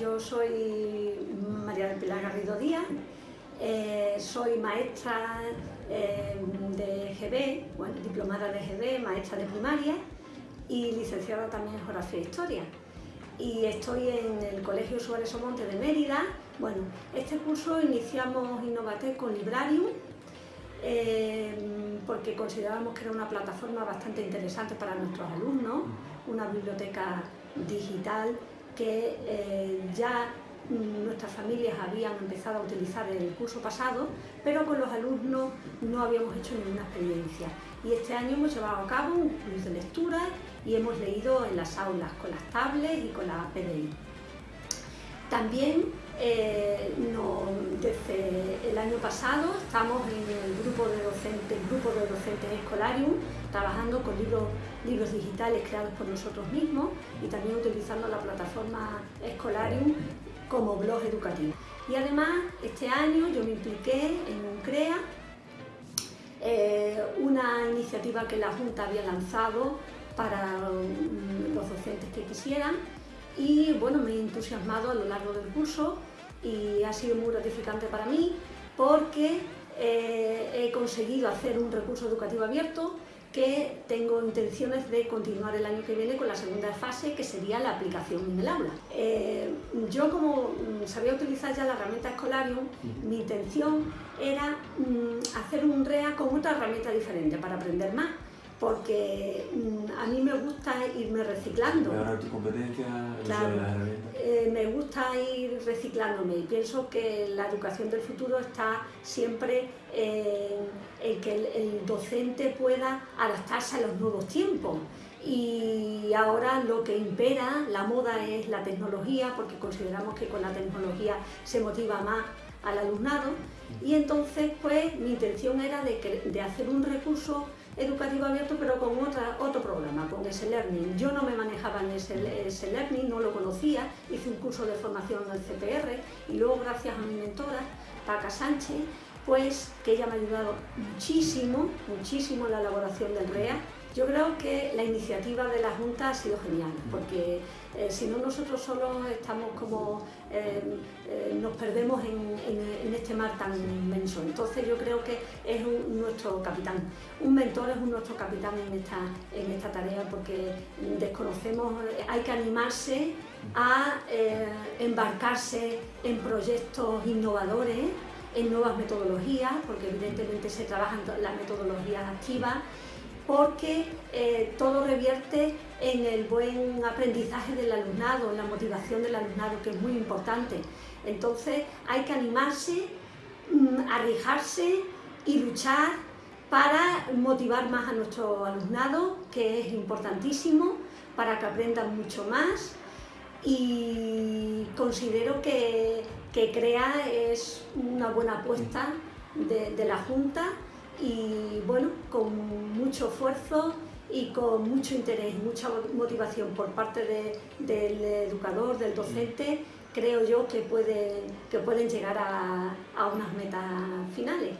Yo soy María del Pilar Garrido Díaz, eh, soy maestra eh, de GB, bueno, diplomada de GB, maestra de primaria y licenciada también en Geografía e Historia. Y estoy en el Colegio Suárez Omonte de Mérida. Bueno, este curso iniciamos Innovatec con Librarium, eh, porque considerábamos que era una plataforma bastante interesante para nuestros alumnos, una biblioteca digital que ya nuestras familias habían empezado a utilizar el curso pasado, pero con los alumnos no habíamos hecho ninguna experiencia. Y este año hemos llevado a cabo un curso de lectura y hemos leído en las aulas con las tablets y con la PDI. También eh, el año pasado estamos en el grupo de docentes, grupo de docentes Escolarium, trabajando con libros, libros digitales creados por nosotros mismos y también utilizando la plataforma Escolarium como blog educativo. Y además, este año yo me impliqué en un CREA, eh, una iniciativa que la Junta había lanzado para mm, los docentes que quisieran y bueno, me he entusiasmado a lo largo del curso y ha sido muy gratificante para mí porque eh, he conseguido hacer un recurso educativo abierto que tengo intenciones de continuar el año que viene con la segunda fase, que sería la aplicación en el aula. Eh, yo como mm, sabía utilizar ya la herramienta Escolarium, mi intención era mm, hacer un REA con otra herramienta diferente para aprender más porque mm, a mí me gusta irme reciclando. Mejorar tu competencia, claro, eh, me gusta ir reciclándome y pienso que la educación del futuro está siempre en que el, docente pueda adaptarse a los nuevos tiempos. Y ahora lo que impera, la moda es la tecnología porque consideramos que con la tecnología se motiva más al alumnado. Y entonces pues mi intención era de, de hacer un recurso educativo abierto, pero con otra, otro programa, con ese Learning. Yo no me manejaba en ese, Learning, no lo conocía, hice un curso de formación en el CPR y luego gracias a mi mentora, Paca Sánchez, pues que ella me ha ayudado muchísimo, muchísimo en la elaboración del REA. Yo creo que la iniciativa de la Junta ha sido genial, porque eh, si no nosotros solo estamos como, eh, nos perdemos en, este mar tan inmenso. Entonces yo creo que es nuestro capitán, un mentor es un nuestro capitán en esta, en esta tarea porque desconocemos, hay que animarse a embarcarse en proyectos innovadores, en nuevas metodologías, porque evidentemente se trabajan las metodologías activas, porque eh, todo revierte en el buen aprendizaje del alumnado, en la motivación del alumnado, que es muy importante. Entonces hay que animarse, mm, arriesgarse y luchar para motivar más a nuestro alumnado, que es importantísimo, para que aprendan mucho más y considero que, que CREA es una buena apuesta de la Junta y bueno, con mucho esfuerzo y con mucho interés, mucha motivación por parte del educador, del docente, creo yo que, pueden, que pueden llegar a, a unas metas finales.